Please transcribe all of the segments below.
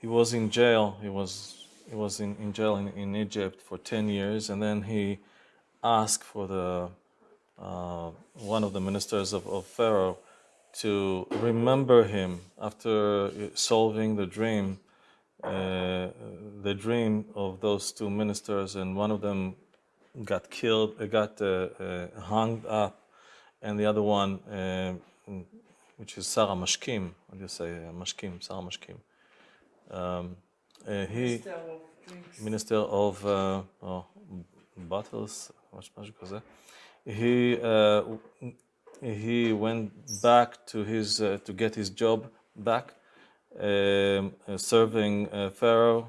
he was in jail. He was he was in, in jail in, in Egypt for ten years, and then he asked for the uh, one of the ministers of, of Pharaoh to remember him after solving the dream, uh, the dream of those two ministers, and one of them got killed, uh, got uh, uh, hung up, and the other one, uh, which is Sar HaMashkim, how do you say Mashkim, Sar HaMashkim um, uh, he minister of, uh, oh, battles he uh, he went back to his uh, to get his job back um, uh, serving uh, pharaoh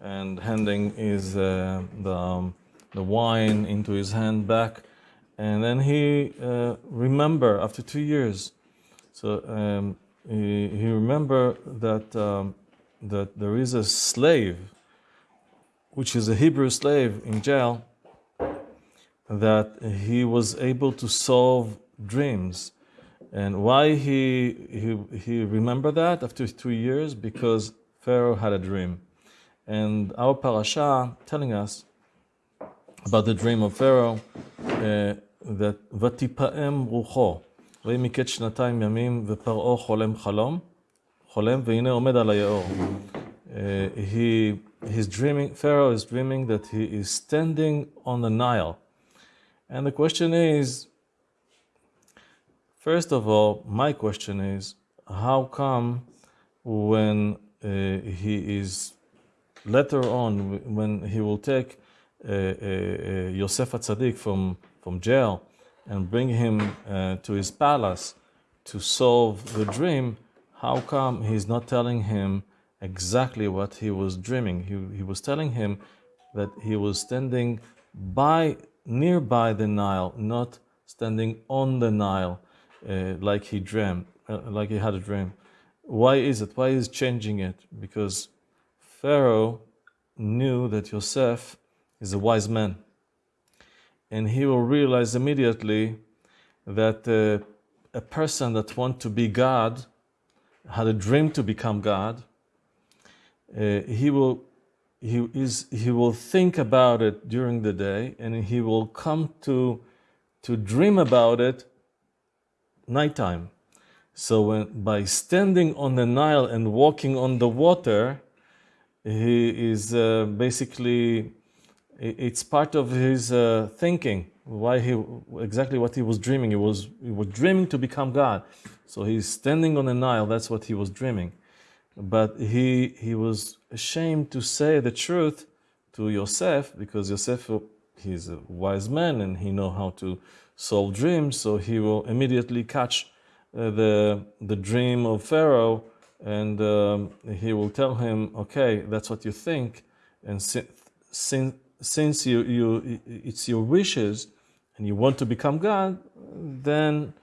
and handing his the, um, the wine into his hand back. And then he uh, remember after two years so um, he, he remember that um, that there is a slave, which is a Hebrew slave in jail, that he was able to solve dreams. And why he, he, he remembered that after two years? Because Pharaoh had a dream. And our parasha telling us about the dream of Pharaoh, uh, that ותפעם רוחו, ויהי מקץ שנתיים ימים, ופרעה חולם חלום, חולם, והנה עומד על היאור. Uh, he, he's dreaming, Pharaoh is dreaming that he is standing on the Nile. And the question is, First of all, my question is how come when uh, he is later on, when he will take uh, uh, uh Yosef Atzadik from, from jail and bring him uh, to his palace to solve the dream, how come he's not telling him exactly what he was dreaming? He, he was telling him that he was standing by nearby the Nile, not standing on the Nile uh, like he dreamed, uh, like he had a dream. Why is it? Why is changing it? Because Pharaoh knew that Yosef is a wise man, and he will realize immediately that uh, a person that wants to be God had a dream to become God. Uh, he will he is he will think about it during the day, and he will come to to dream about it nighttime. So when, by standing on the Nile and walking on the water, he is uh, basically, it's part of his uh, thinking, why he, exactly what he was dreaming. He was, he was dreaming to become God. So he's standing on the Nile, that's what he was dreaming. But he, he was ashamed to say the truth to Yosef because Yosef, he's a wise man and he know how to solve dreams, so he will immediately catch uh, the, the dream of Pharaoh and um, he will tell him, okay, that's what you think, and since since, since you, you, it's your wishes and you want to become God, then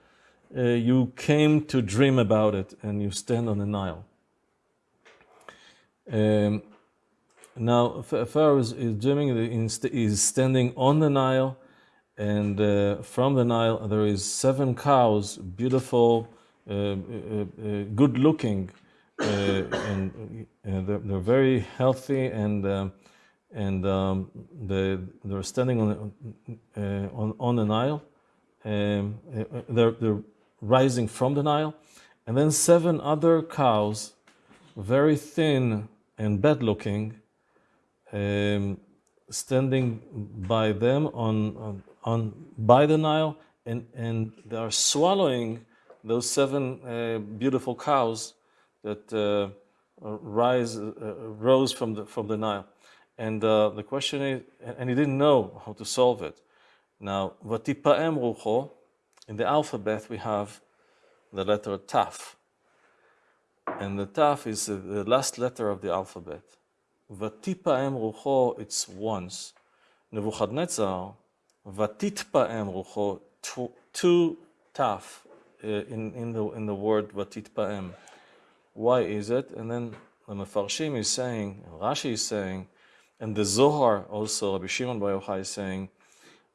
uh, you came to dream about it and you stand on the Nile. Um, now, Pharaoh is, is dreaming, is standing on the Nile and uh, from the Nile there is seven cows, beautiful, uh, uh, uh good looking, uh, and they're, they're, very healthy and um, and um, they, they're standing on, on, on the Nile. Um, they're, they're rising from the Nile. And then seven other cows, very thin and bad looking, um, standing by them on, on, on by the Nile, and, and they are swallowing those seven uh, beautiful cows that uh, rise, uh, rose from the, from the Nile. And uh, the question is, and he didn't know how to solve it. Now, v'tipa'em rucho, in the alphabet we have the letter taf. And the taf is the last letter of the alphabet. V'tipa'em rucho, it's once. Nebuchadnezzar, v'titpa'em rucho, two taf uh, in, in, the, in the word v'titpa'em. Why is it? And then the Mefarshim is saying, Rashi is saying, and the Zohar also, Rabbi Shimon Bar Yochai is saying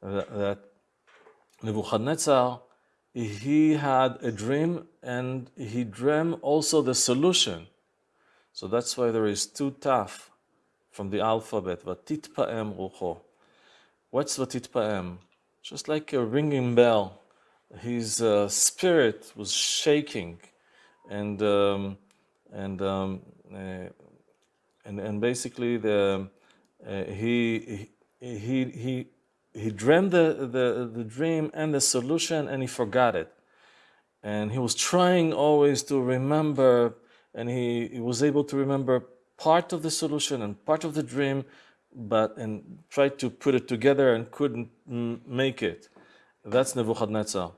that, Nebuchadnezzar, he had a dream and he dreamed also the solution. So that's why there is two taf from the alphabet, Vatitpa'em rucho. What's Vatitpa'em? Just like a ringing bell. His uh, spirit was shaking, and um, and, um, uh, and and basically the he he he he dreamed the, the the dream and the solution, and he forgot it, and he was trying always to remember and he, he was able to remember part of the solution and part of the dream, but and tried to put it together and couldn't make it. That's Nebuchadnezzar.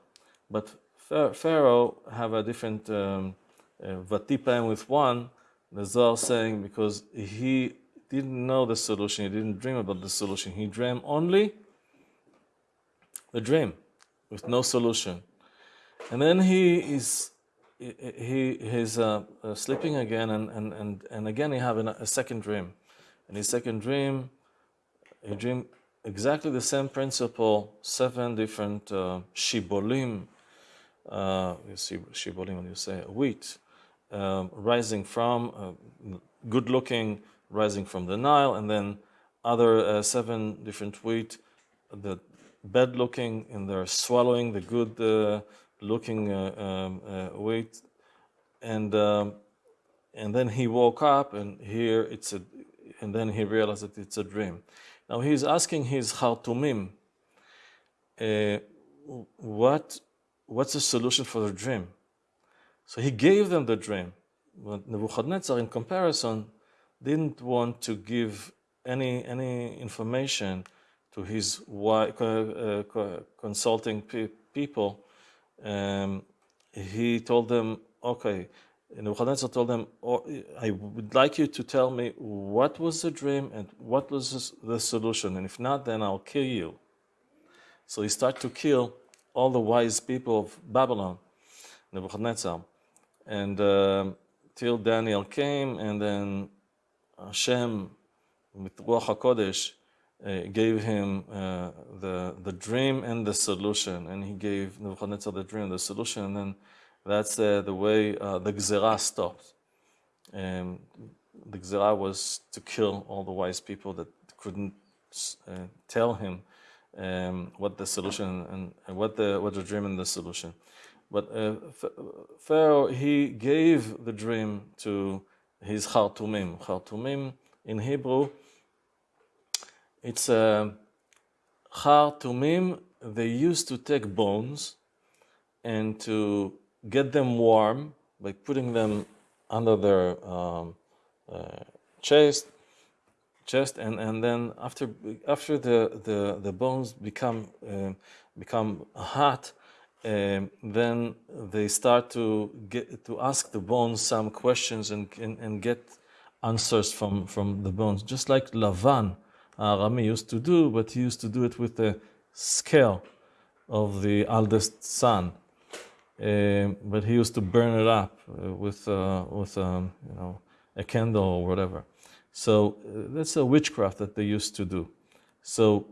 But Pharaoh have a different um, uh, with one. The Zohar saying because he didn't know the solution, he didn't dream about the solution. He dreamed only the dream with no solution. And then he is he he's uh, uh, sleeping again, and, and, and, and again he have a second dream. And his second dream, he dream exactly the same principle, seven different uh, shibolim, uh, you see shibolim when you say wheat, um, rising from, uh, good looking, rising from the Nile, and then other uh, seven different wheat, the bad looking, and they're swallowing the good uh, looking uh, um, uh, weight, and um, and then he woke up, and here it's a, and then he realized that it's a dream. Now he's asking his Hartumim, uh, what what's the solution for the dream? So he gave them the dream. But Nebuchadnezzar, in comparison, didn't want to give any any information to his uh, consulting pe people um, he told them, okay, Nebuchadnezzar told them, oh, I would like you to tell me what was the dream and what was the solution, and if not, then I'll kill you. So he started to kill all the wise people of Babylon, Nebuchadnezzar, and uh, till Daniel came, and then Hashem, with Ruach HaKodesh, uh, gave him uh, the the dream and the solution, and he gave Nebuchadnezzar the dream and the solution, and then that's uh, the way uh, the Gzerah stopped. And the Gzerah was to kill all the wise people that couldn't uh, tell him um, what the solution and, and, what the what the dream and the solution. But uh, Pharaoh he gave the dream to his Khartoumim. Khartoumim in Hebrew it's a Khartoumim. They used to take bones and to get them warm by putting them under their um, uh, chest, chest, and, and then after after the, the, the bones become uh, become hot, um, then they start to get to ask the bones some questions and, and, and get answers from, from the bones, just like Lavan Rami used to do, but he used to do it with the scale of the eldest son. Uh, but he used to burn it up uh, with, uh, with um, you know, a candle or whatever. So uh, that's a witchcraft that they used to do. So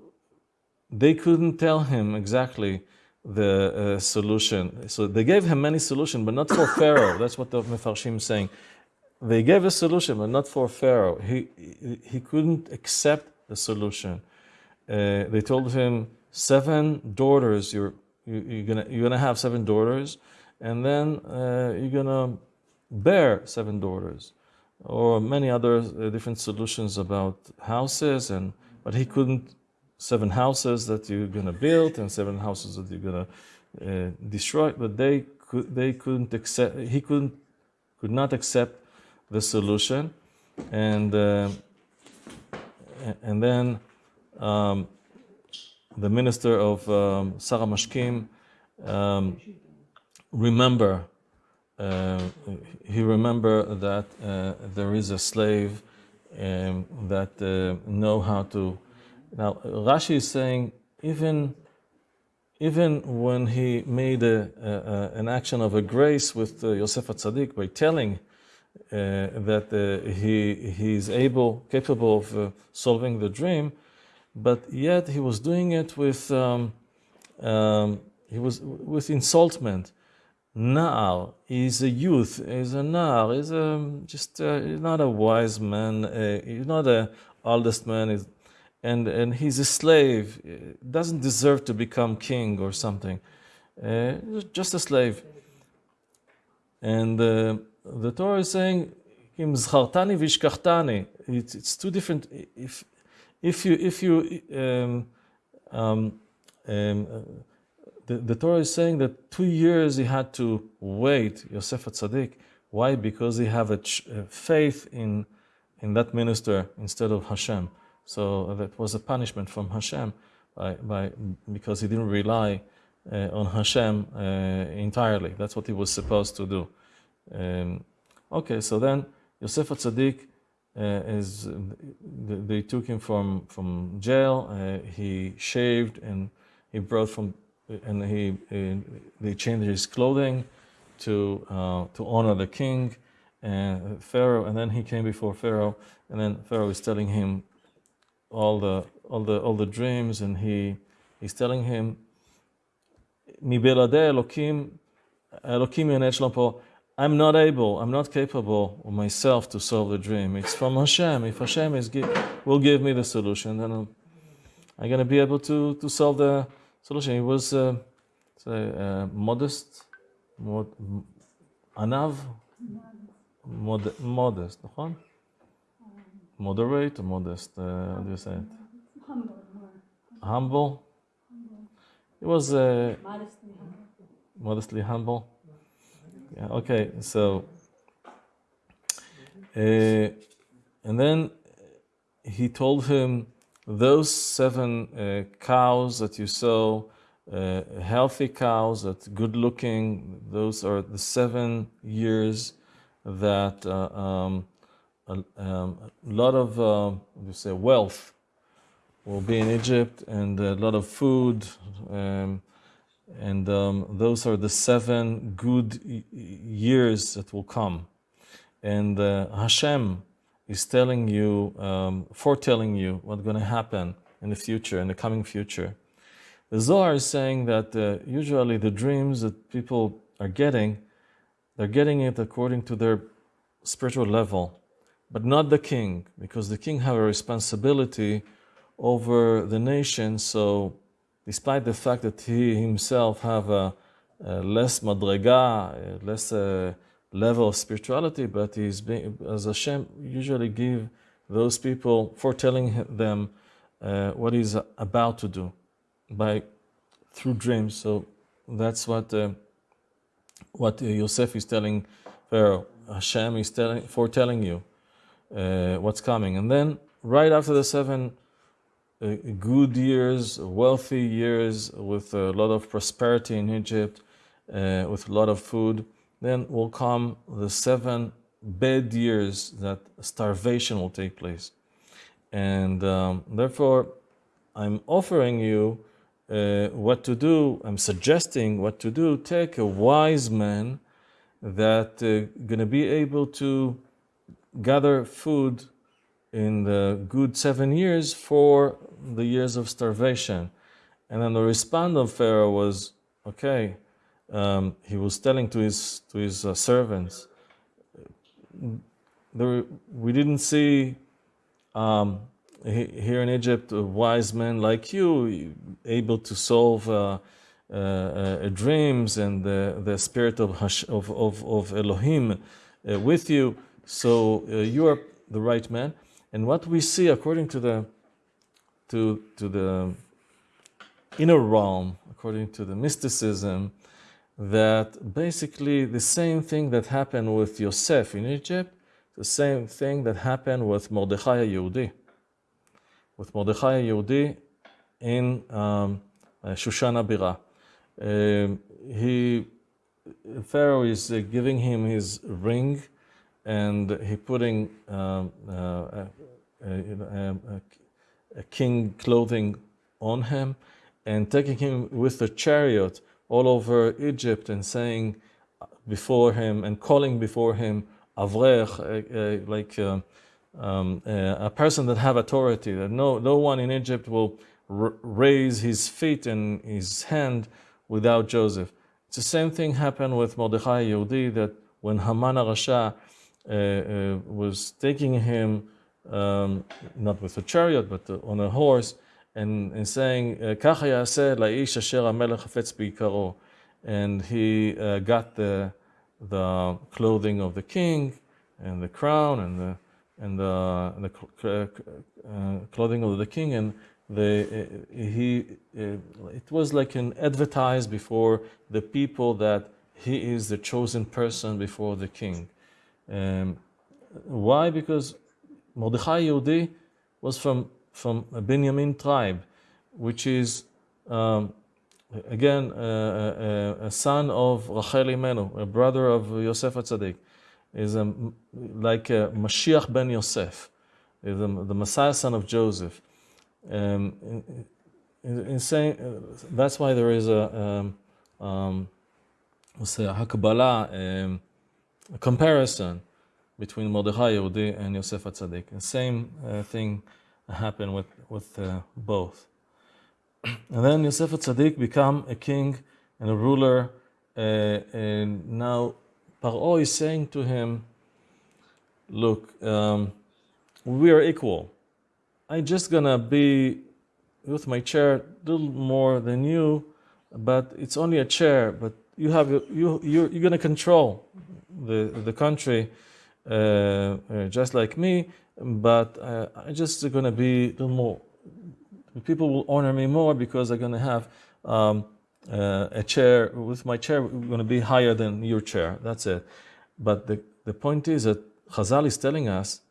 they couldn't tell him exactly the uh, solution. So they gave him many solutions, but not for Pharaoh. That's what the Mefarshim is saying. They gave a solution, but not for Pharaoh. He, he couldn't accept the solution. Uh, they told him, seven daughters, you're, you, are gonna, you're gonna have seven daughters, and then uh, you're gonna bear seven daughters. Or many other uh, different solutions about houses, and but he couldn't, seven houses that you're gonna build, and seven houses that you're gonna uh, destroy, but they could, they couldn't accept, he couldn't, could not accept the solution, and uh, and then um, the minister of um, Sar HaMashkim um, remember uh, he remember that uh, there is a slave um, that uh, know how to now Rashi is saying even even when he made a, a, an action of a grace with uh, Yosef Atzadik by telling uh, that uh, he he's able, capable of uh, solving the dream, but yet he was doing it with um, um, he was with insultment. Na'ar. He's a youth. He's a Na'ar. He's a, just uh, not a wise man. Uh, he's not a oldest man. He's, and, and he's a slave. Doesn't deserve to become king or something. Uh, just a slave. And uh, the Torah is saying, "Imzchartani vishkachtani." It's, it's two different. If if you if you um, um, um, the, the Torah is saying that two years he had to wait, Yosef at Tzaddik. Why? Because he have a, ch- a faith in, in that minister instead of Hashem. So that was a punishment from Hashem by, by, because he didn't rely uh, on Hashem uh, entirely. That's what he was supposed to do. Um, okay, so then Yosef Tzaddik uh, is they took him from from jail. Uh, he shaved and he brought from and he, he they changed his clothing to uh, to honor the king and Pharaoh, and then he came before Pharaoh, and then Pharaoh is telling him all the all the all the dreams, and he he's telling him, "Mibelade Elokim, Elokim Yonech I'm not able, I'm not capable of myself to solve the dream. It's from Hashem. If Hashem is will give me the solution, then I'm, I'm going to be able to, to solve the solution. He was uh, say, uh, modest, mod, anav, mod, modest, נכון? Moderate or modest? Uh, how do you say it? Humble. Humble. He was uh, Modestly humble. modestly humble. Yeah, okay, so, uh, and then he told him, those seven uh, cows that you saw, uh, healthy cows, that good looking, those are the seven years that uh, um, a, um, lot of, uh, you say, wealth will be in Egypt and a lot of food. Um, and um, those are the seven good years that will come. And uh, Hashem is telling you, um, foretelling you what's going to happen in the future, in the coming future. The Zohar is saying that uh, usually the dreams that people are getting, they're getting it according to their spiritual level, but not the king, because the king have a responsibility over the nation. So, despite the fact that he himself have a, a less madrega, less uh, level of spirituality, but he's being, as Hashem usually give those people foretelling them uh, what he's about to do by through dreams. So that's what uh, what Yosef is telling Pharaoh. Hashem is telling foretelling you uh, what's coming, and then right after the seven uh, good years, wealthy years with a lot of prosperity in Egypt, uh, with a lot of food then will come the seven bad years that starvation will take place. And um, therefore, I'm offering you uh, what to do. I'm suggesting what to do. Take a wise man that uh, going to be able to gather food in the good seven years for the years of starvation. And then the response of Pharaoh was, okay, um, he was telling to his to his uh, servants, there, we didn't see um, here in Egypt a wise man like you able to solve uh, uh, uh dreams and the, the spirit of, Hash, of, of, of Elohim uh, with you. So uh, you are the right man. And what we see according to the to to the inner realm, according to the mysticism, that basically the same thing that happened with Yosef in Egypt, the same thing that happened with Mordechai Yehudi. With Mordechai Yehudi in um, uh, Shushan Abira. Um, he, Pharaoh is uh, giving him his ring and he putting um, uh, a, a, a, a king clothing on him and taking him with the chariot all over Egypt and saying before him and calling before him Avrech, uh, uh, like uh, um, uh, a person that have authority, that no, no one in Egypt will raise his feet and his hand without Joseph. It's the same thing happened with Mordechai Yehudi that when Haman Rasha uh, uh, was taking him, um, not with a chariot, but uh, on a horse, and, and saying, ככה יעשה לאיש אשר המלך חפץ ביקרו. And he uh, got the, the clothing of the king and the crown and the, and the, and the uh, clothing of the king and the, he, it was like an advertised before the people that he is the chosen person before the king. Um, why? Because Mordechai Yehudi was from, from a Benjamin tribe, which is, um, again, a, son of Rachel Imenu, a brother of Yosef Atzadik, is a, like a Mashiach ben Yosef, a, the Messiah son of Joseph. Um, in, in, in saying, uh, that's why there is a, um, um, we'll say a um, a comparison between Mordechai Yehudi and Yosef Atzadik. The same uh, thing happened with, with uh, both. And then Yosef Atzadik become a king and a ruler, uh, and now Paro is saying to him, look, um, we are equal. I'm just gonna be with my chair a little more than you, but it's only a chair, but you have you you're, you're gonna control the the country uh, uh, just like me, but uh, I'm just gonna be a little more. People will honor me more because I'm gonna have um, a chair with my chair. Going to be higher than your chair. That's it. But the the point is that Chazal is telling us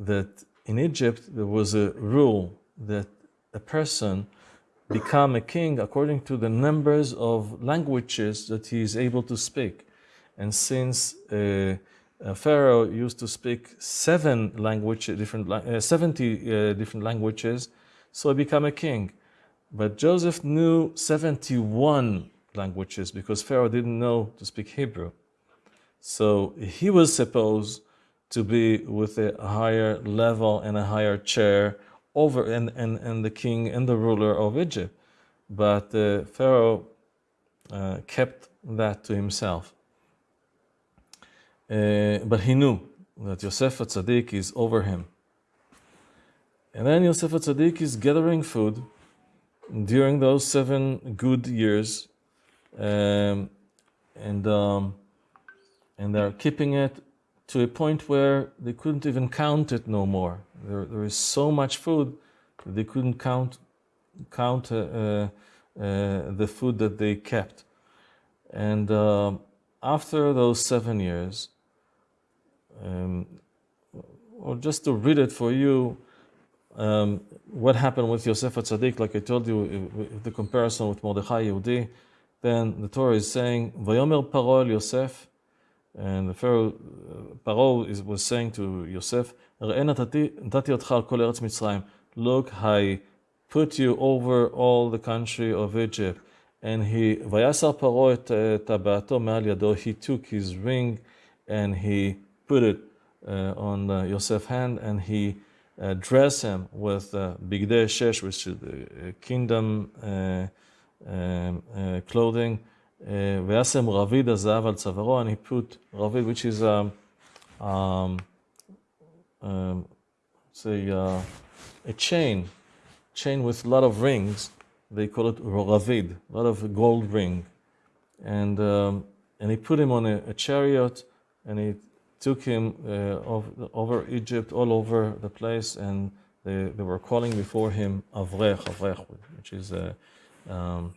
that in Egypt there was a rule that a person become a king according to the numbers of languages that he is able to speak. And since uh, uh, Pharaoh used to speak seven languages, different, uh, 70 uh, different languages, so he became a king. But Joseph knew 71 languages because Pharaoh didn't know to speak Hebrew. So he was supposed to be with a higher level and a higher chair over and, and, and the king and the ruler of Egypt. But uh, Pharaoh uh, kept that to himself. Uh, but he knew that Yosef Tzaddik is over him. And then Yosef Tzaddik is gathering food during those seven good years, um, and um, and they're keeping it to a point where they couldn't even count it no more. There, there is so much food that they couldn't count count uh, uh, the food that they kept. And uh, after those seven years, um, or just to read it for you, um, what happened with Yosef Tzaddik, like I told you, the comparison with Mordechai Yehudi, then the Torah is saying, Vayomer Parol Yosef, and the Pharaoh, uh, Paro is, was saying to Yosef, Look, I put you over all the country of Egypt. And he, tabato he took his ring and he put it uh, on uh, Yosef's hand and he uh, dressed him with uh, Shesh, which is the kingdom uh, um, uh, clothing. Vyasem Ravid Azav al and he put Ravid, which is a, say, uh, a chain, chain with a lot of rings. They call it Ravid, a lot of gold ring. And, um, and he put him on a, a chariot and he took him uh, over, over Egypt, all over the place, and they, they were calling before him Avrech, Avrech, which is a, um,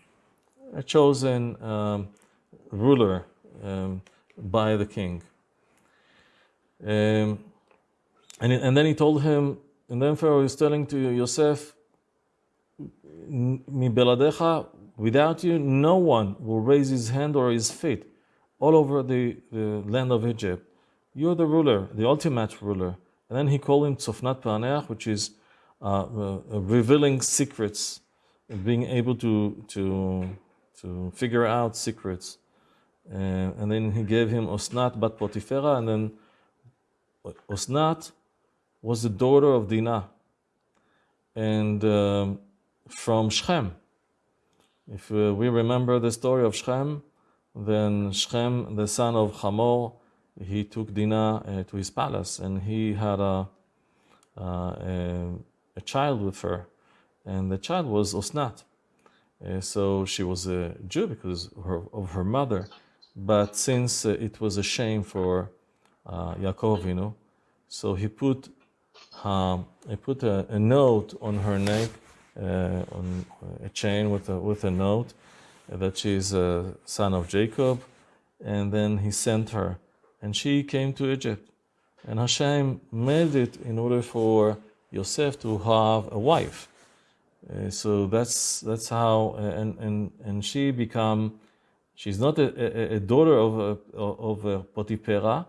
a chosen um, ruler um, by the king. Um, and, and then he told him, and then Pharaoh is telling to Yosef, without you, no one will raise his hand or his feet all over the, the land of Egypt. You're the ruler, the ultimate ruler. And then he called him Tzofnat Paneach, which is uh, uh, revealing secrets, being able to, to, to figure out secrets. Uh, and then he gave him Osnat Bat Potifera, and then Osnat was the daughter of Dinah, and um, from Shechem. If uh, we remember the story of Shechem, then Shechem, the son of Hamor, he took Dinah uh, to his palace, and he had a, uh, a, a child with her, and the child was Osnat. Uh, so she was a Jew because of her, of her mother, but since uh, it was a shame for uh, Yaakov, you know, so he put um, he put a, a, note on her neck, uh, on a chain with a, with a note that she is a son of Jacob, and then he sent her, and she came to Egypt, and Hashem made it in order for Yosef to have a wife. Uh, so that's that's how, and and and she become, she's not a, a, a daughter of a, of a Potipera,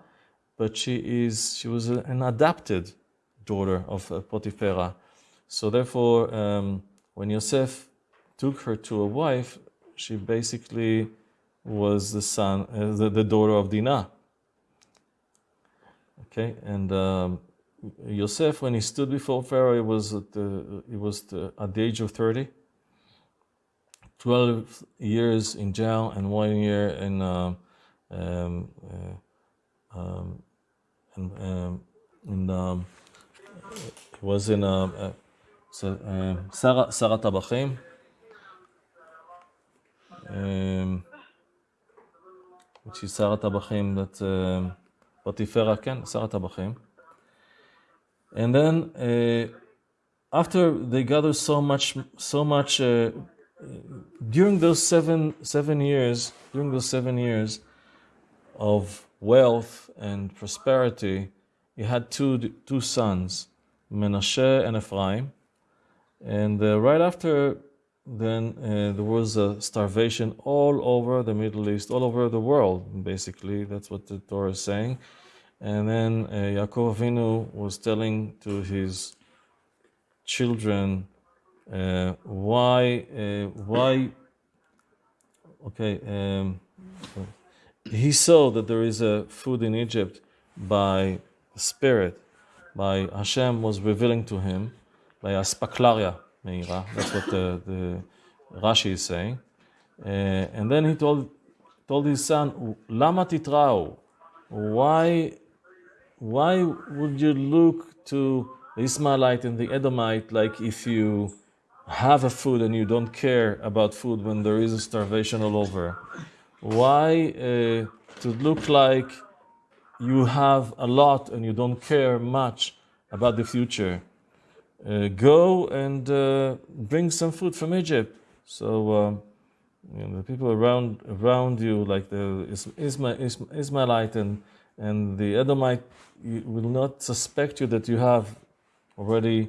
but she is she was an adopted daughter of Potipera. So therefore, um, when Yosef took her to a wife, she basically was the son, uh, the, the, daughter of Dinah. Okay, and um, Yosef, when he stood before Pharaoh, he was at the, he was the, at the age of 30. 12 years in jail and one year in, uh, um, uh, um, in, um, in um, was in uh, uh, Sarah, Sar HaTabachim. Um, which is Sar HaTabachim, that um, Potifera, Ken, Sar HaTabachim. And then uh, after they gathered so much, so much uh, during those seven seven years, during those seven years of wealth and prosperity, he had two two sons, Menashe and Ephraim. And uh, right after then uh, there was a starvation all over the Middle East, all over the world, basically. That's what the Torah is saying. And then uh, Yaakov Avinu was telling to his children uh, why, uh, why, okay, um, he saw that there is a food in Egypt by the Spirit, by Hashem was revealing to him, by aspaklaria meira. That's what the, the Rashi is saying. Uh, and then he told told his son, Lama titrao, why why would you look to the Ismailite and the Edomite like if you have a food and you don't care about food when there is a starvation all over? Why uh, to look like you have a lot and you don't care much about the future? Uh, go and uh, bring some food from Egypt. So um, you know, the people around around you, like the Ismail, Ismailite and and the Edomite will not suspect you that you have already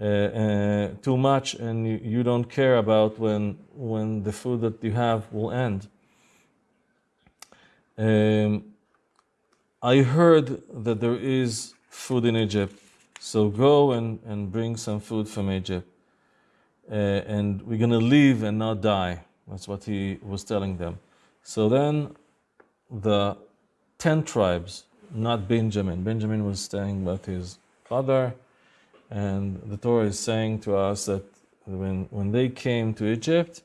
uh, uh, too much and you, you, don't care about when when the food that you have will end. Um, I heard that there is food in Egypt, so go and, and bring some food from Egypt. Uh, and we're going to live and not die. That's what he was telling them. So then the 10 tribes, not Benjamin. Benjamin was staying with his father. And the Torah is saying to us that when, when they came to Egypt,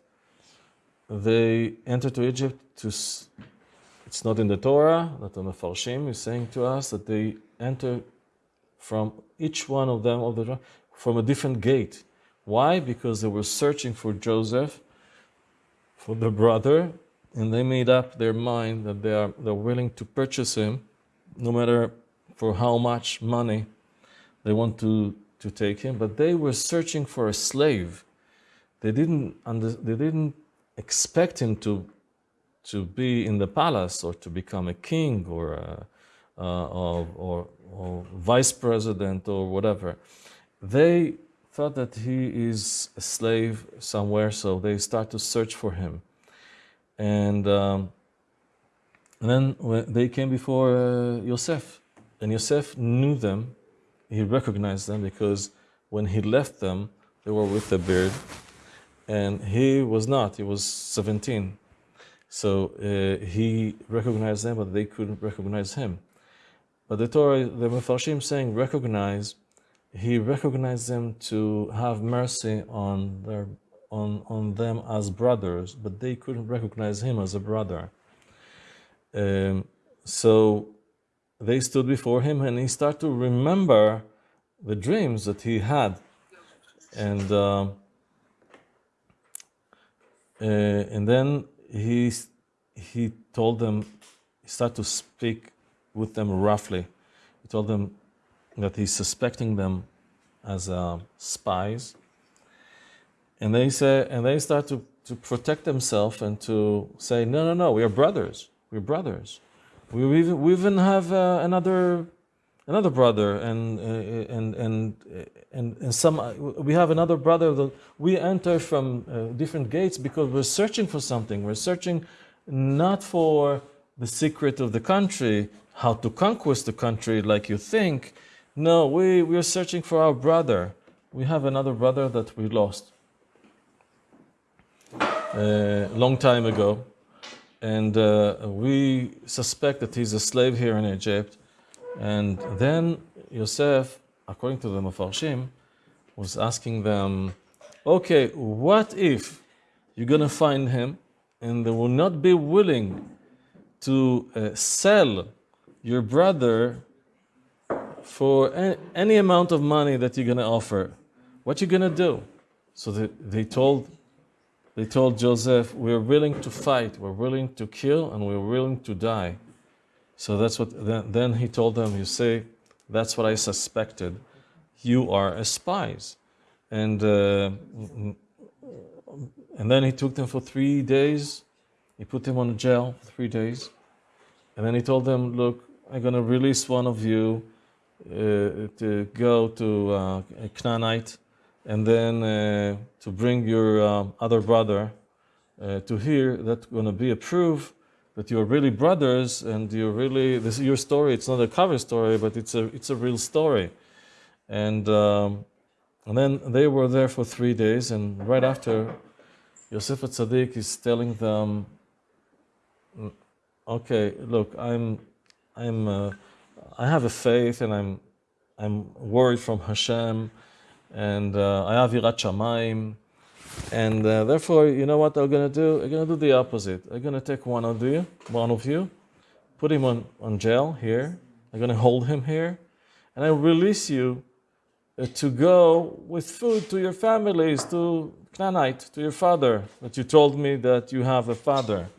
they entered to Egypt to, it's not in the Torah, that the is saying to us that they enter from each one of them of the from a different gate. Why? Because they were searching for Joseph, for the brother, and they made up their mind that they are they're willing to purchase him, no matter for how much money they want to, to take him. But they were searching for a slave. They didn't under, they didn't expect him to to be in the palace or to become a king or a, uh, or, or, or vice president or whatever. They thought that he is a slave somewhere, so they start to search for him. And, um, and then they came before uh, Yosef, and Yosef knew them, he recognized them because when he left them, they were with a beard, and he was not, he was 17. So uh, he recognized them, but they couldn't recognize him. But the Torah, the Mefarshim saying recognize, he recognized them to have mercy on their on, on them as brothers, but they couldn't recognize him as a brother. Um, so they stood before him and he started to remember the dreams that he had. And, uh, uh, and then he, he told them, he started to speak with them roughly. He told them that he's suspecting them as uh, spies. And they say, and they start to, to protect themselves and to say, no, no, no, we are brothers. We're brothers. We even, we even have uh, another another brother and uh, and and and and some we have another brother that we enter from uh, different gates because we're searching for something. We're searching not for the secret of the country, how to conquest the country like you think. No, we we are searching for our brother. We have another brother that we lost a uh, long time ago and uh, we suspect that he's a slave here in Egypt. And then Yosef, according to the Mefarshim, was asking them, okay, what if you're going to find him and they will not be willing to uh, sell your brother for any, any, amount of money that you're going to offer? What you going to do? So they, they told they told Joseph, We're willing to fight, we're willing to kill, and we're willing to die. So that's what, then, then he told them, You say, that's what I suspected. You are a spies. And, uh, and then he took them for three days. He put them on jail for three days. And then he told them, Look, I'm going to release one of you uh, to go to uh, Canaanite and then uh, to bring your uh, other brother uh, to here, that's going to be a proof that you're really brothers and you're really, this is your story, it's not a cover story, but it's a, it's a real story. And, um, and then they were there for three days, and right after, Yosef Tzaddik is telling them, mm, okay, look, I'm, I'm, uh, I have a faith and I'm, I'm worried from Hashem and I have Yirat Shamayim. And uh, therefore, you know what I'm going to do? I'm going to do the opposite. I'm going to take one of you, one of you, put him on, on jail here. I'm going to hold him here. And I release you uh, to go with food to your families, to Canaanite, to your father, that you told me that you have a father.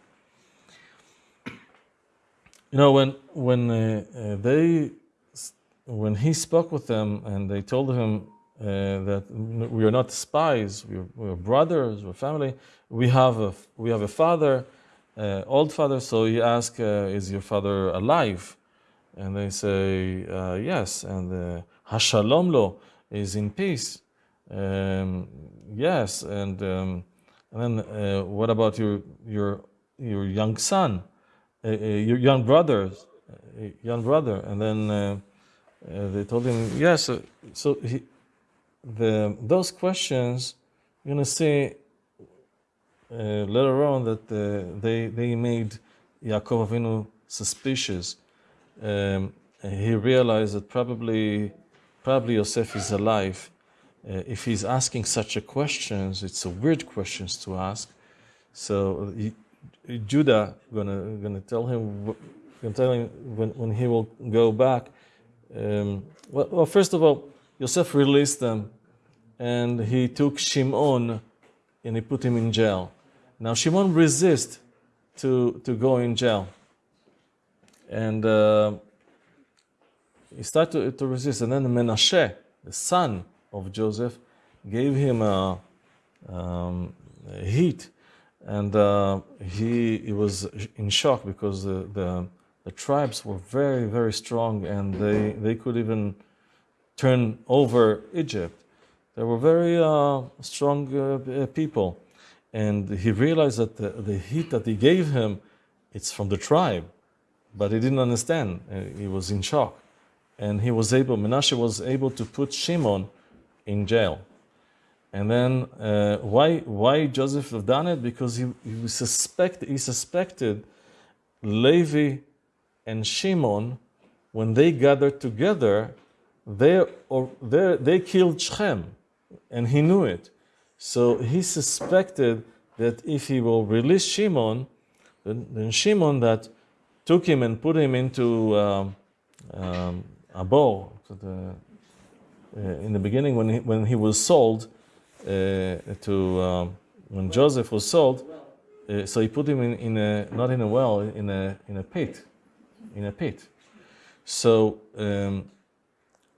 You know, when, when uh, uh they, when he spoke with them and they told him, uh, that we are not spies, we're, we're, brothers, we're family. We have a, we have a father, uh, old father, so he asks, uh, Is your father alive? And they say, uh, Yes. And uh, Hashalom lo is in peace. Um, yes. And, um, and then uh, what about your, your, your young son, your young brothers, young brother? And then they told him, Yes. So he, the, those questions, you're going to see uh, later on that uh, they, they made Yaakov Avinu suspicious. Um, he realized that probably, probably Yosef is alive. Uh, if he's asking such a questions, it's a weird questions to ask. So he, Judah gonna gonna tell him gonna tell him when, when he will go back. Um, well, well, first of all, Yosef released them and he took Shimon and he put him in jail. Now Shimon resist to, to go in jail. And uh, he started to, to, resist. And then Menashe, the son of Joseph, gave him a, um, a heat. And uh, he, he was in shock because the, the, the tribes were very, very strong and they, they could even turn over Egypt. They were very uh, strong uh, people. And he realized that the, the, heat that he gave him, it's from the tribe. But he didn't understand. Uh, he was in shock. And he was able, Menashe was able to put Shimon in jail. And then uh, why, why Joseph have done it? Because he, he, suspect, he suspected Levi and Shimon, when they gathered together, they, or they, they killed Shem, and he knew it. So he suspected that if he will release Shimon, then, then Shimon that took him and put him into um, um, a bowl. The, uh, in the beginning, when he, when he was sold uh, to um, when Joseph was sold, uh, so he put him in, in a not in a well, in a in a pit, in a pit. So um,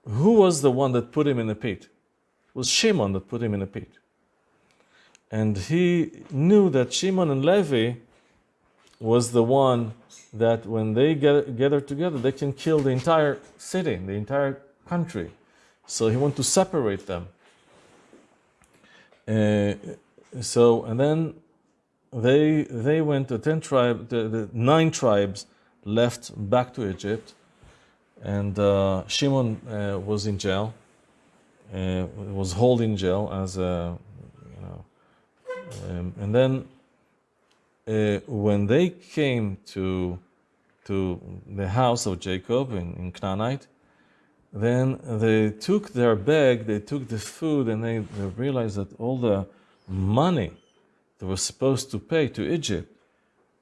who was the one that put him in a pit? It was Shimon that put him in a pit. And he knew that Shimon and Levi was the one that when they get, gather together, they can kill the entire city, the entire country. So he wanted to separate them. Uh, so, and then they, they went, the 10 tribe, the, the nine tribes left back to Egypt. And uh, Shimon uh, was in jail, uh, was held in jail as a, you know, um, and then uh, when they came to to the house of Jacob in, in Canaanite, then they took their bag, they took the food, and they, they realized that all the money they were supposed to pay to Egypt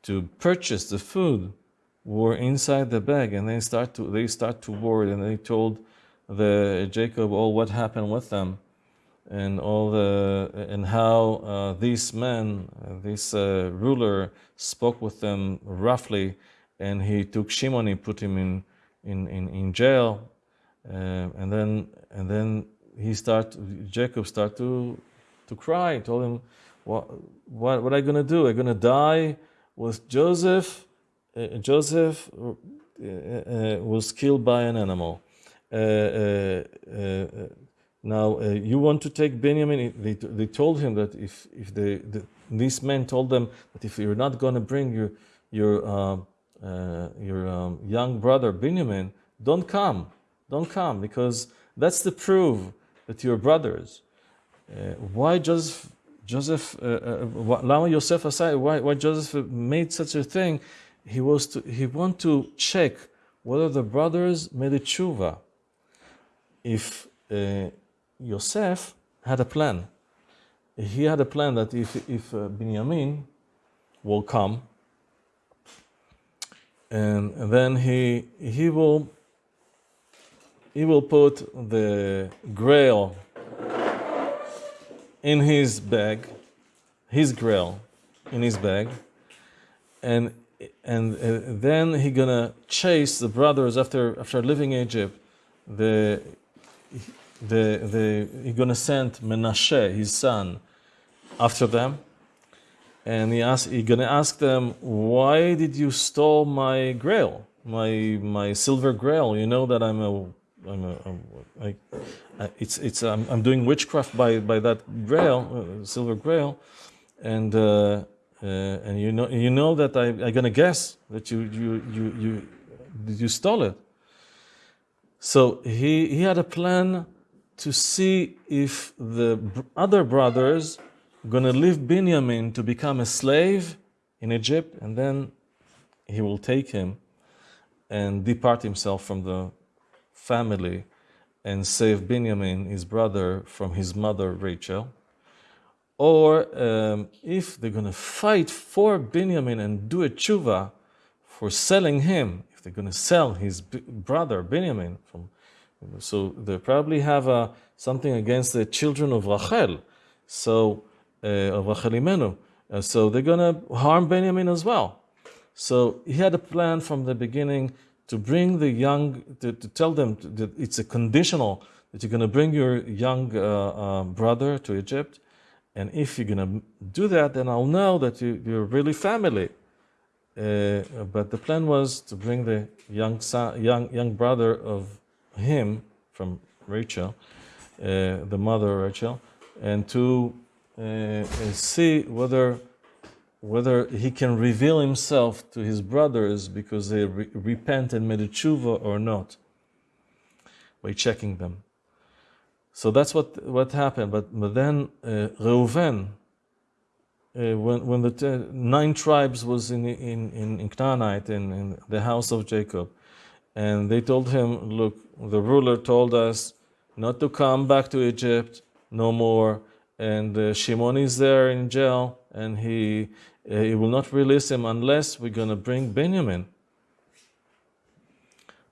to purchase the food were inside the bag, and they start to they start to worry, and they told the Jacob all what happened with them, and all the and how uh, man, uh, this uh, ruler, spoke with them roughly, and he took Shimon, he put him in in in, in jail, uh, and then and then he start Jacob start to to cry. Told him, "What what what you gonna do? You gonna die with Joseph?" Uh, Joseph uh, uh, was killed by an animal. now you want to take Benjamin? They, they told him that if if they the, these men told them that if you're not going to bring your your uh, your um, young brother Benjamin, don't come, don't come, because that's the proof that you're brothers. Uh, why Joseph, Joseph, uh, uh, Yosef aside, why, why Joseph made such a thing? He was to, he want to check whether the brothers made a tshuva. If uh, Yosef had a plan, he had a plan that if if uh, Benjamin will come and then he he will he will put the grail in his bag, his grail in his bag, and and uh, then he gonna chase the brothers after after leaving Egypt. The the the he gonna send Menashe, his son, after them and he ask, he's gonna ask them, why did you stole my grail, my my silver grail? You know that I'm a, I'm a, I'm, I, it's it's I'm, I'm doing witchcraft by by that grail, uh, silver grail, and uh, uh, and you know you know that I I'm gonna guess that you you you you you stole it. So he he had a plan to see if the other brothers going to leave Benjamin to become a slave in Egypt, and then he will take him and depart himself from the family and save Benjamin, his brother, from his mother Rachel. Or um, if they're going to fight for Benjamin and do a tshuva for selling him, if they're going to sell his brother Benjamin, from, so they probably have something against the children of Rachel. So uh, of Rachel Imenu. Uh, so they're going to harm Benjamin as well. So he had a plan from the beginning to bring the young, to, to tell them that it's a conditional that you're going to bring your young uh, uh, brother to Egypt. And if you're going to do that, then I'll know that you, are really family. Uh, but the plan was to bring the young son, young young brother of him from Rachel, uh, the mother Rachel, and to uh, see whether whether he can reveal himself to his brothers because they re- repent and made a tshuva or not by checking them. So that's what what happened. But, but then uh, Reuven, uh, when when the t- nine tribes was in in in, in Canaanite in, in the house of Jacob, and they told him, "Look, the ruler told us not to come back to Egypt no more." and uh, Shimon is there in jail, and he uh, he will not release him unless we're going to bring Benjamin.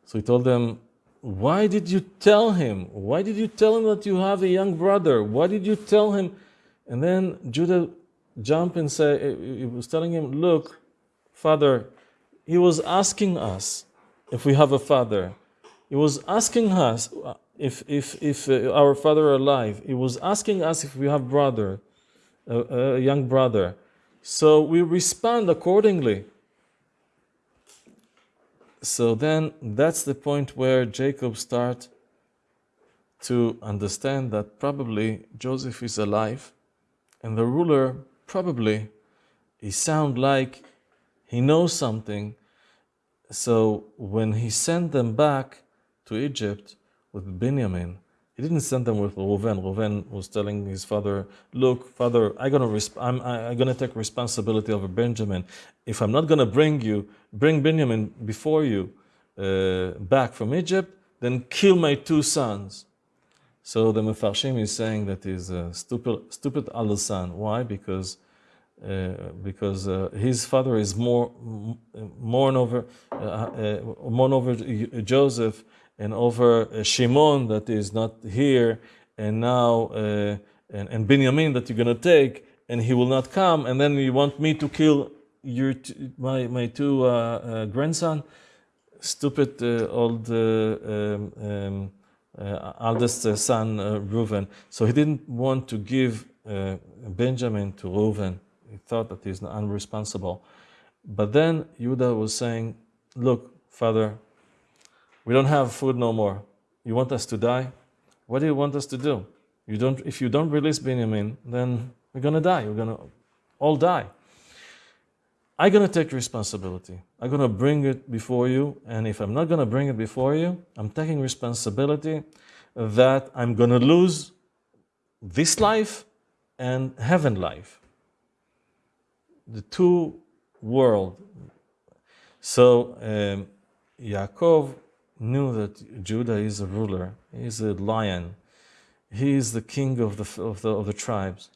So he told them, Why did you tell him? Why did you tell him that you have a young brother? Why did you tell him? And then Judah jumped and said, He eh, eh, eh, was telling him, Look, father, he was asking us if we have a father. He was asking us uh, if, if, if uh, our father alive. He was asking us if we have brother, a, a young brother. So we respond accordingly. So then that's the point where Jacob starts to understand that probably Joseph is alive and the ruler probably he sound like he knows something. So when he sent them back to Egypt with Benjamin, he didn't send them with Reuven. Reuven was telling his father, "Look, father, I'm gonna I'm, I'm gonna take responsibility over Benjamin. If I'm not gonna bring you, bring Benjamin before you uh, back from Egypt, then kill my two sons." So the Mefarshim is saying that he's a stupid, stupid son. Why? Because uh, because uh, his father is more mourn over uh, uh mourn over Joseph and over uh, Shimon that is not here, and now uh, and, and Benjamin that you're gonna take, and he will not come, and then you want me to kill your my my two uh, uh grandson, stupid uh, old um, um, eldest son Reuven. So he didn't want to give Benjamin to Reuven. He thought that he's unresponsible. But then Judah was saying, "Look, father, we don't have food no more. You want us to die? What do you want us to do? You don't, if you don't release Benjamin, then we're going to die. We're going to all die. I'm going to take responsibility. I'm going to bring it before you. And if I'm not going to bring it before you, I'm taking responsibility that I'm going to lose this life and heaven life. The two world. So um, Yaakov knew that Judah is a ruler, he's a lion, he is the king of the, of the, of the tribes,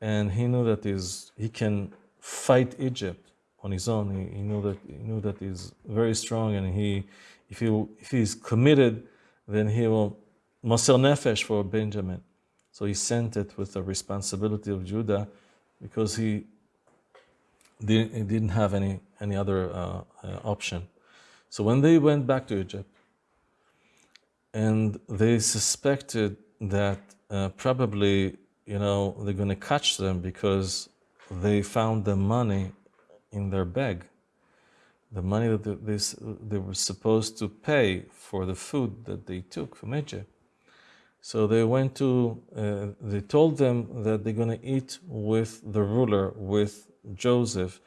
and he knew that is, he can fight Egypt on his own. He, he, knew that he knew that he's very strong, and he, if he if he's committed, then he will moser nefesh for Benjamin. So he sent it with the responsibility of Judah, because he didn't, he didn't have any any other uh, uh, option. So when they went back to Egypt, and they suspected that uh, probably you know they're going to catch them because they found the money in their bag the money that they, they were supposed to pay for the food that they took from Egypt. So they went to, uh, they told them that they're going to eat with the ruler, with Joseph,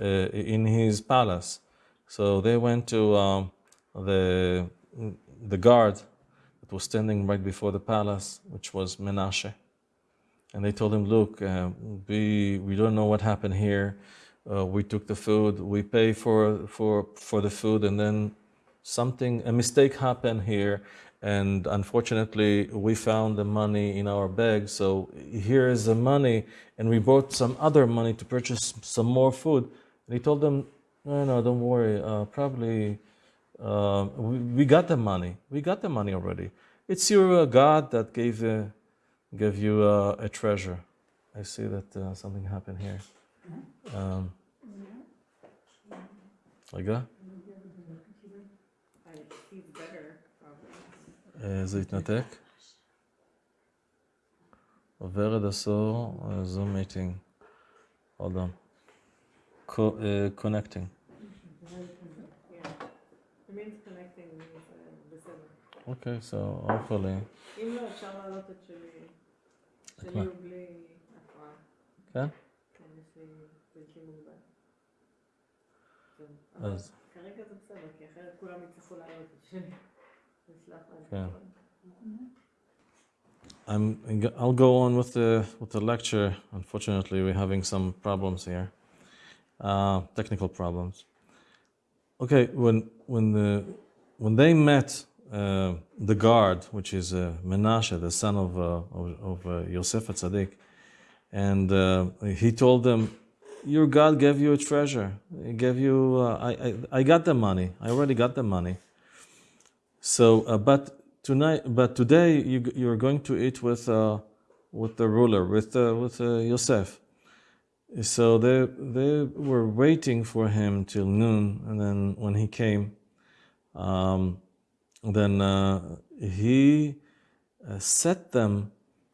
uh, in his palace. So they went to um, the, the guard was standing right before the palace, which was Menashe. And they told him, Look, uh, we, we don't know what happened here. Uh, we took the food, we pay for, for, for the food, and then something, a mistake happened here. And unfortunately, we found the money in our bag. So here is the money, and we brought some other money to purchase some more food. And he told them, No, no, don't worry. Uh, probably uh, we, we, got the money. We got the money already. It's your uh, God that gave, uh, gave you uh, a treasure. I see that uh, something happened here. Um, רגע. זה התנתק? עובר עד עשור, זום מיטינג. Hold on. Co- uh, connecting. אוקיי, so hopefully. אם לא, אפשר להעלות את שלי. שלי הוא בלי הפרעה. כן? כן, יש לי בלתי מוגבל. אז... כרגע זה בסדר, כי אחרת כולם יצטרכו להעלות את שלי. כן. I'm, I'll go on with the with the lecture. Unfortunately, we're having some problems here, uh, technical problems. Okay, when when the when they met uh, the guard, which is uh, Menashe, the son of, uh, of, of uh, Yosef and uh, he told them, "Your God gave you a treasure. He gave you. Uh, I, I I got the money. I already got the money." So, uh, but tonight, but today you you're going to eat with uh, with the ruler, with with Yosef. So they they were waiting for him till noon, and then when he came, um, then uh, he uh, set them.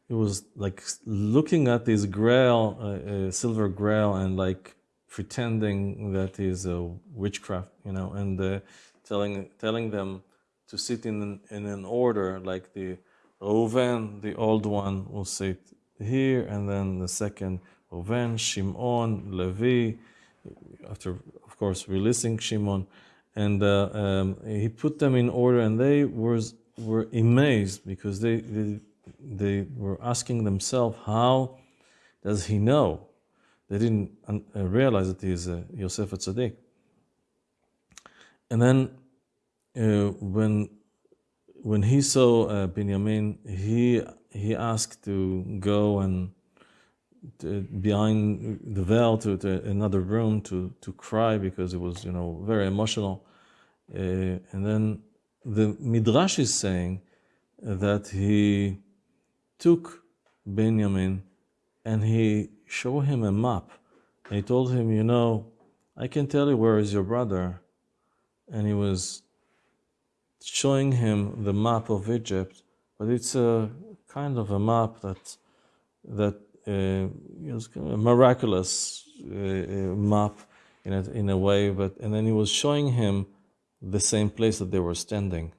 He was like looking at this grail, uh, uh, silver grail, and like pretending that is a witchcraft, you know, and uh, telling telling them to sit in in an order, like the Reuven, the old one, will sit here, and then the second Reuven, Shimon, Levi, after, of course, releasing Shimon. And uh, um, he put them in order, and they were, were amazed because they, they, they were asking themselves, how does he know? They didn't uh, realize that he is uh, Yosef Tzaddik. And then uh, when when he saw uh, Benjamin, he he asked to go and to, behind the veil to, to, another room to to cry because it was you know very emotional. Uh, and then the midrash is saying that he took Benjamin and he showed him a map. And he told him, you know, I can tell you where is your brother. And he was showing him the map of Egypt, but it's a kind of a map that that uh, a miraculous uh, uh, map in a, in a way. But and then he was showing him the same place that they were standing,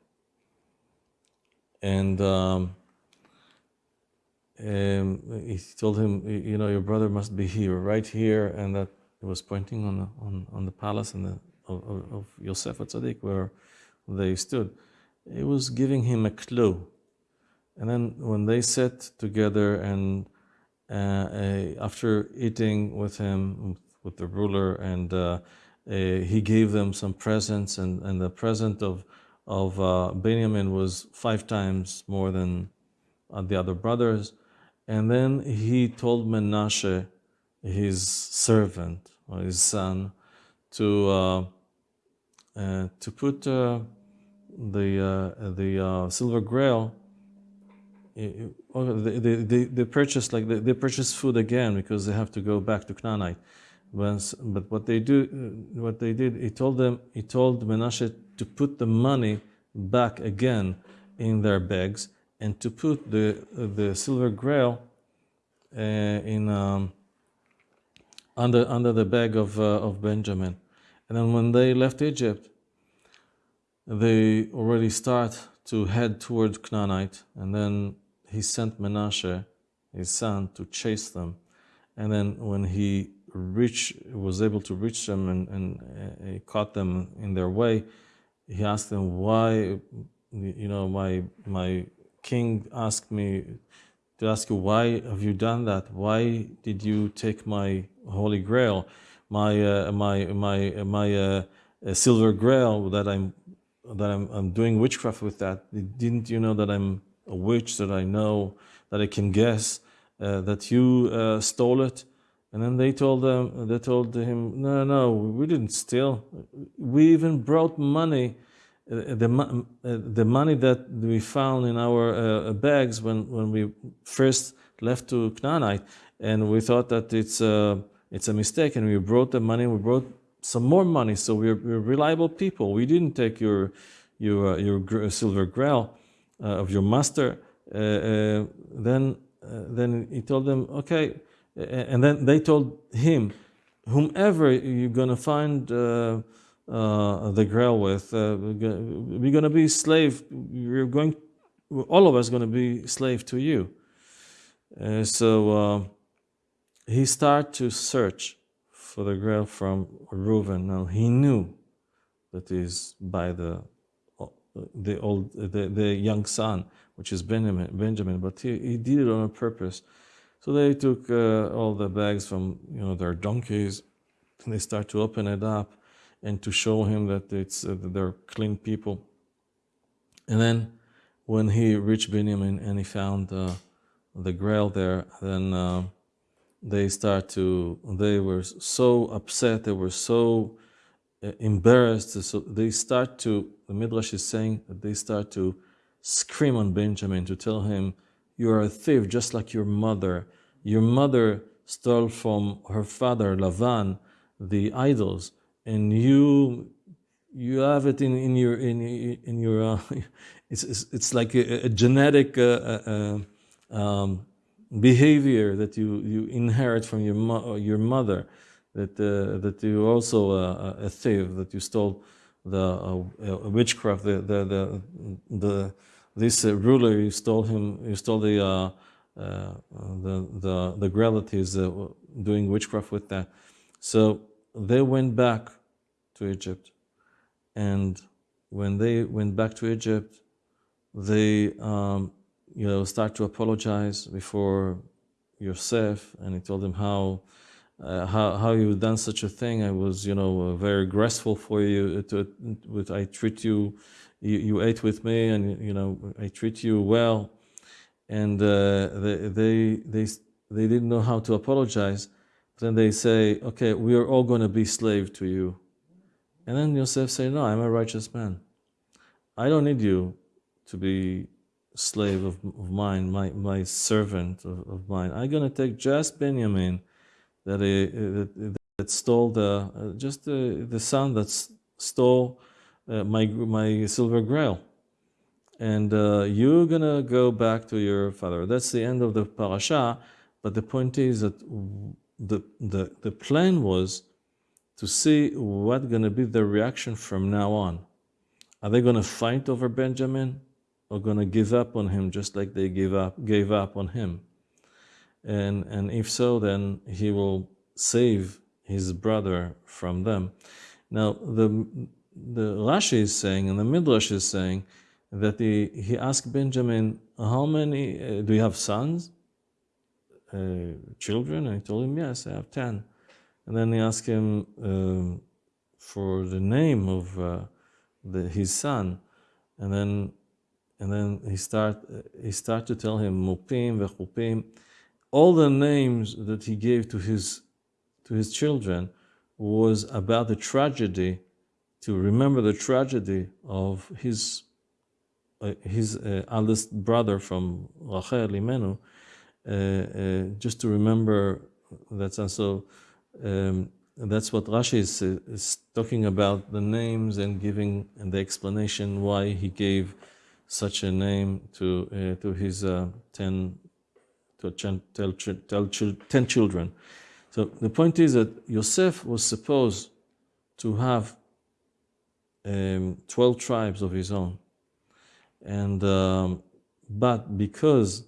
and. Um, um, he told him, you know, your brother must be here, right here, and that he was pointing on the on, on the palace and the, of, of Yosef at Tzaddik where they stood. It was giving him a clue. And then when they sat together and uh, after eating with him, with the ruler, and uh, he gave them some presents, and, and the present of, of uh, Benjamin was five times more than uh, the other brothers. And then he told Menashe, his servant or his son, to uh, to put the the silver grail they, they, they purchase like they, they purchase food again because they have to go back to Canaanite. But, but what they do, uh, what they did, he told them, he told Menashe to put the money back again in their bags and to put the the silver grail uh, in um, under under the bag of uh, of Benjamin. And then when they left Egypt, they already start to head toward Canaanite, and then he sent Menashe, his son, to chase them. And then when he reach, was able to reach them and, and uh, he caught them in their way, he asked them, why, you know, my, my king asked me to ask you, why have you done that? Why did you take my holy grail, my, uh, my, my, my uh, silver grail that I'm that I'm, I'm doing witchcraft with that. Didn't you know that I'm a witch, that I know, that I can guess, uh, that you uh, stole it? And then they told them, they told him, no, no, we didn't steal. We even brought money, uh, the, uh, the money that we found in our uh, bags when, when we first left to Canaanite. And we thought that it's a, it's a mistake. And we brought the money, we brought some more money. So we're, we're reliable people. We didn't take your your your silver grail of your master. Uh, uh, then uh, then he told them, okay, and then they told him, whomever you're gonna find. the grail with, we're gonna be slave. We're going, all of us gonna be slave to you. so he started to search for the grail from Reuven. Now he knew that is by the the old the, the young son, which is Benjamin. Benjamin, but he, he did it on a purpose. So they took uh, all the bags from you know their donkeys, and they start to open it up, and to show him that it's uh, they're clean people. And then, when he reached Benjamin and he found uh, the Grail there, then uh, they start to they were so upset they were so embarrassed. So they start to, the Midrash is saying that they start to scream on Benjamin to tell him, You are a thief just like your mother. Your mother stole from her father, Lavan, the idols, and you you have it in, in your in in your uh, it's, it's it's like a, a genetic uh, uh, uh um, behavior that you you inherit from your mo- your mother that uh, that you also uh, uh, a thief that you stole the uh, uh, witchcraft the the the, the this ruler you stole him you stole the the the the doing witchcraft with that. So they went back to Egypt and when they went back to Egypt, they um, you know start to apologize before Yosef, and he told them how uh, how how you done such a thing. I was you know uh, very graceful for you. To, with I treat you, you, you ate with me, and you know I treat you well, and uh, they they they they didn't know how to apologize. Then they say, okay, we are all going to be slave to you. And then Yosef say, No, I'm a righteous man. I don't need you to be slave of, of mine, my, my servant of, of mine. I'm going to take just Benjamin that, that, that stole the, uh, just the, the son that stole uh, my, my silver grail. And uh, you're to go back to your father. That's the end of the parasha. But the point is that the, the, the plan was to see what's going to be the reaction from now on. Are they to fight over Benjamin or to give up on him just like they gave up, gave up on him? And, and if so, then he will save his brother from them. Now, the, the Rashi is saying, and the Midrash is saying, that he, he asked Benjamin, How many, uh, do you have sons? Uh, children? And he told him, Yes, I have 10. And then he asked him um, for the name of uh, the, his son, and then and then he start he start to tell him Mupim vechupim, all the names that he gave to his, to his children was about the tragedy, to remember the tragedy of his, uh, his uh, eldest brother from Rachel, Imenu, uh, uh just to remember that. And so um, that's what Rashi is, is, talking about the names and giving and the explanation why he gave such a name to, uh, to his uh, 10 tell, tell, tell, ten children. So the point is that Yosef was supposed to have um, 12 tribes of his own. And um, but because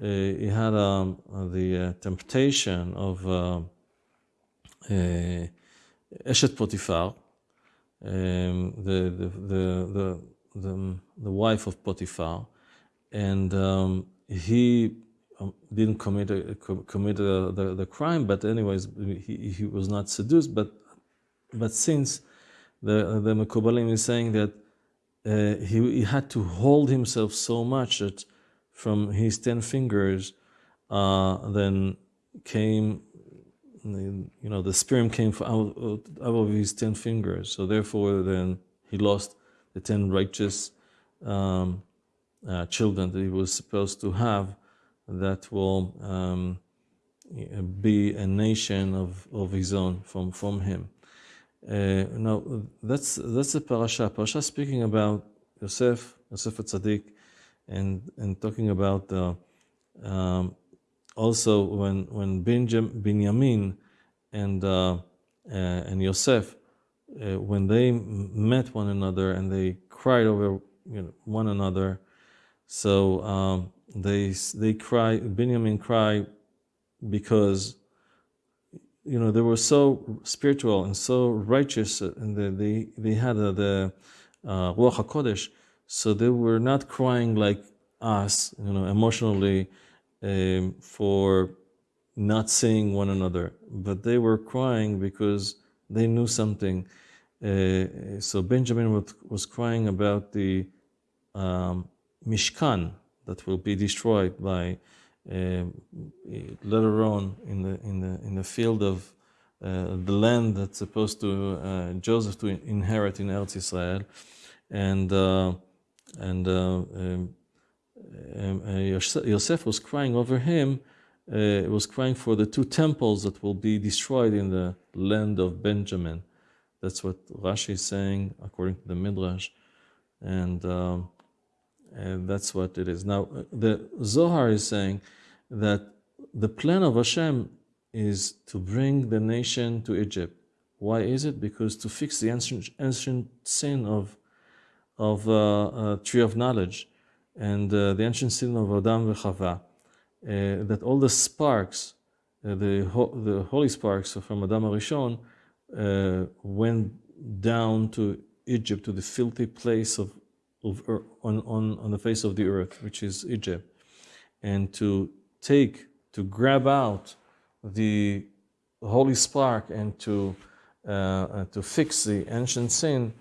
uh, he had um, the uh, temptation of um, uh, Eshet Potiphar, um, the, the, the, the, the, the, wife of Potiphar, and um, he didn't commit a, commit a, the, the crime, but anyways, he, he was not seduced. But but since the the Mekubalim is saying that uh, he, he had to hold himself so much that from his ten fingers, uh, then came you know, the sperm came out, out of his ten fingers. So therefore, then he lost the ten righteous um, uh, children that he was supposed to have. That will um, be a nation of, of his own from from him. Uh, now that's that's the parasha. Parasha speaking about Yosef, Yosef Tzaddik, and and talking about um, also when when Benjamin, and uh, uh, and Yosef, uh, when they met one another and they cried over you know, one another, so um, they they cry. Benjamin cry because you know they were so spiritual and so righteous, and they they, they had the uh, Ruach Hakodesh, so they were not crying like us, you know, emotionally um, for not seeing one another, but they were crying because they knew something. Uh, so Benjamin was, was, crying about the um, Mishkan that will be destroyed by uh, later on in the in the in the field of uh, the land that's supposed to uh, Joseph to inherit in Eretz Israel, and uh, and uh, um, um, uh, Yosef- Yosef was crying over him. Uh, was crying for the two temples that will be destroyed in the land of Benjamin. That's what Rashi is saying according to the Midrash, and, um, and that's what it is. Now the Zohar is saying that the plan of Hashem is to bring the nation to Egypt. Why is it? Because to fix the ancient, ancient sin of of uh, uh, tree of knowledge and uh, the ancient sin of Adam v'Chava, uh, that all the sparks, uh, the ho- the holy sparks from Adam Arishon, uh, went down to Egypt to the filthy place of, of on, on on the face of the earth, which is Egypt, and to take to grab out the holy spark and to uh, uh, to fix the ancient sin,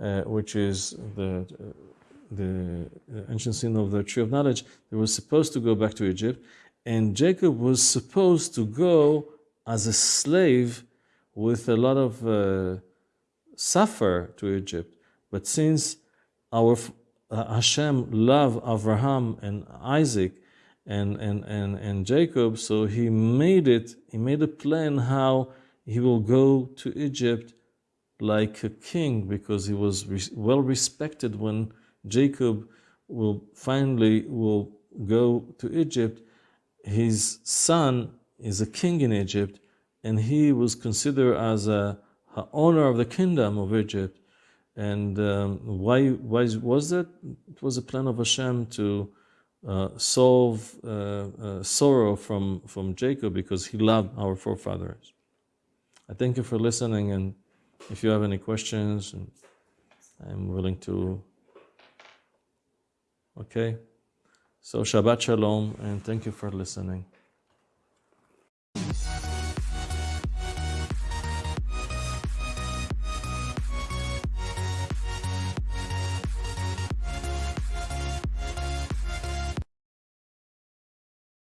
uh, which is the the ancient sin of the tree of knowledge. They were supposed to go back to Egypt, and Jacob was supposed to go as a slave with a lot of uh, suffer to Egypt. But since our uh, Hashem loved Abraham and Isaac and, and, and, and Jacob, so he made it, he made a plan how he will go to Egypt like a king because he was re- well respected when Jacob will finally will go to Egypt. His son is a king in Egypt, and he was considered as a, a owner of the kingdom of Egypt. And um, why, why was that? It was a plan of Hashem to uh, solve uh, uh, sorrow from, from Jacob because he loved our forefathers. I thank you for listening, and if you have any questions, I'm willing to. Okay? So, Shabbat Shalom, and thank you for listening.